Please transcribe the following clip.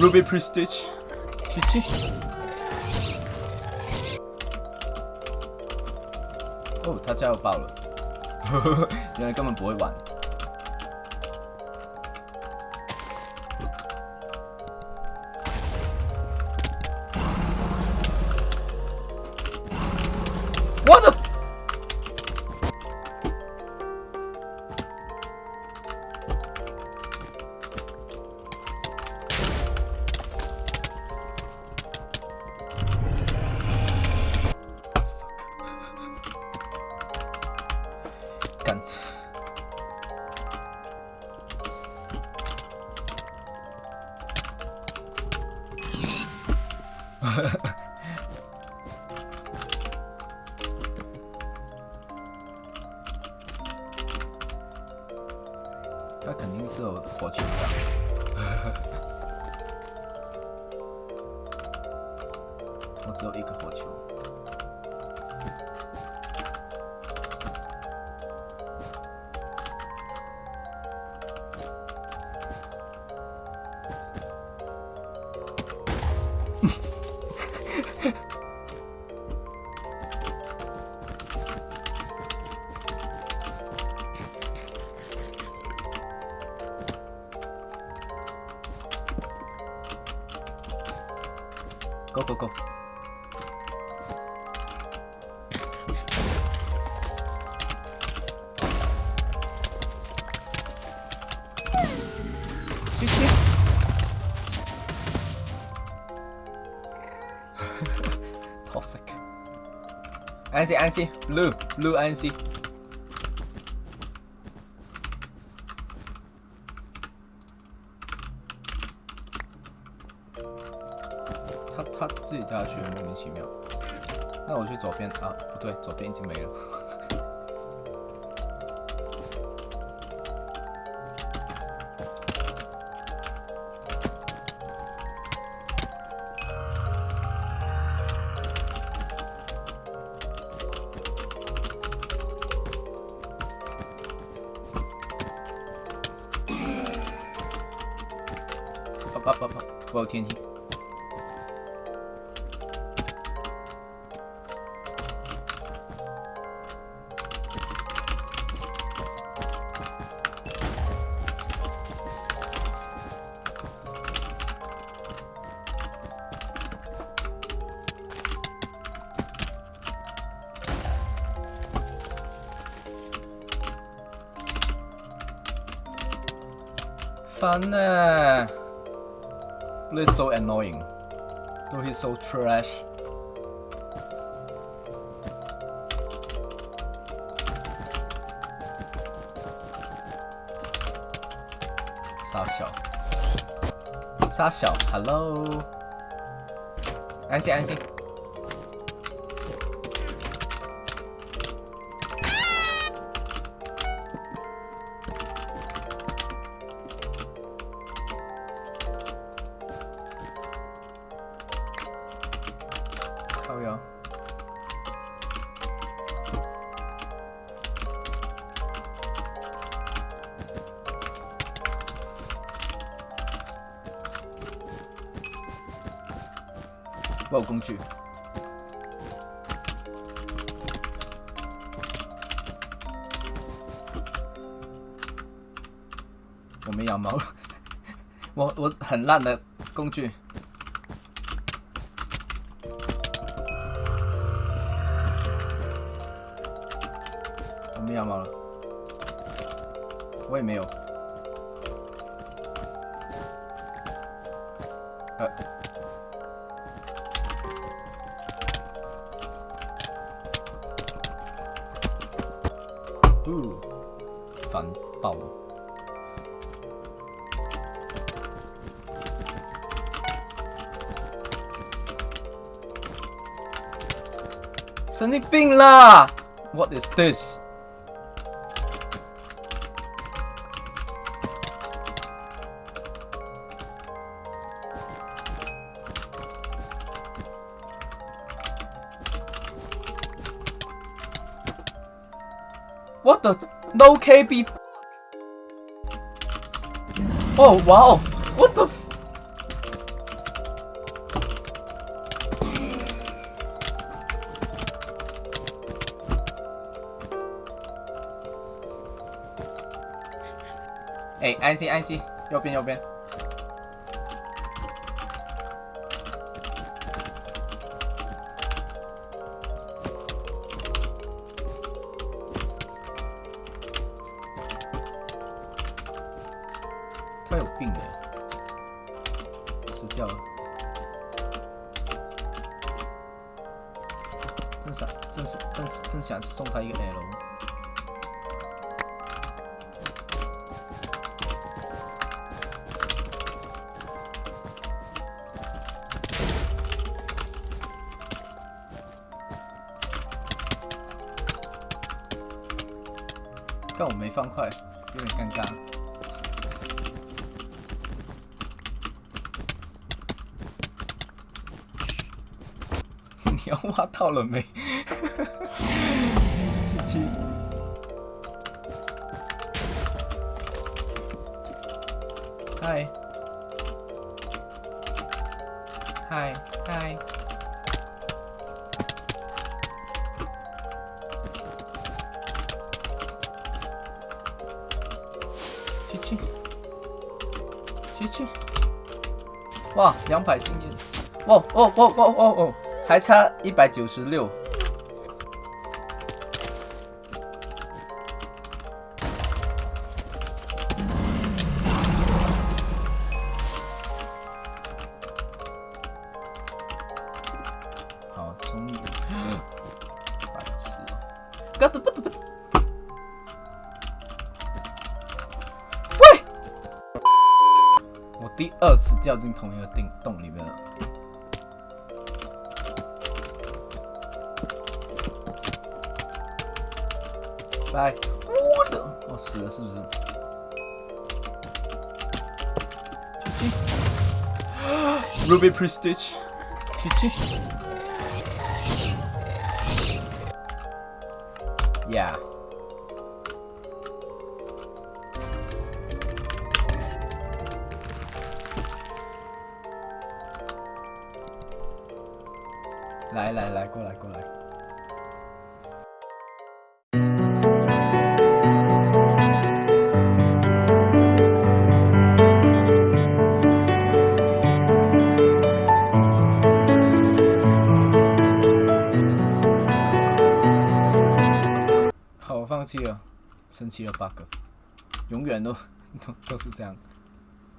Ruby Prestige，七七。哦，他加油爆了，呵呵呵原来根本不会玩。他肯定是有火球的。我只有一个火球。go go go shit shit toxic anh chị anh chị blue blue anh chị 他他自己掉下去，莫名其妙。那我去左边啊，不对，左边已经没了。啊啊啊啊！我有天梯。烦呢，This is so annoying. No, he's so trash. 傻小，傻小，Hello，安心安心。 我有工具。我没羊毛了，我我很烂的工具。我没羊毛了，我也没有。呃，la! What is this? What the? No KB Oh, wow. What the? the 哎，安心安心，右边右边。病的，死掉了。真想，真想，真是，真想送他一个 L。但我没方块，有点尴尬。要挖到了没？继续。嗨，嗨，嗨。去去，去去。哇，两百经验！哇哦哦哦哦哦，还差一百九十六。好，终于，白痴哦！不得不得不得！喂！我第二次掉进同一个洞洞里面了。来，我的，我死了是不是？去去，Ruby Prestige，去去，Yeah。来来来，过来过来。好，我放弃了，生气了，bug，永远都 都都是这样。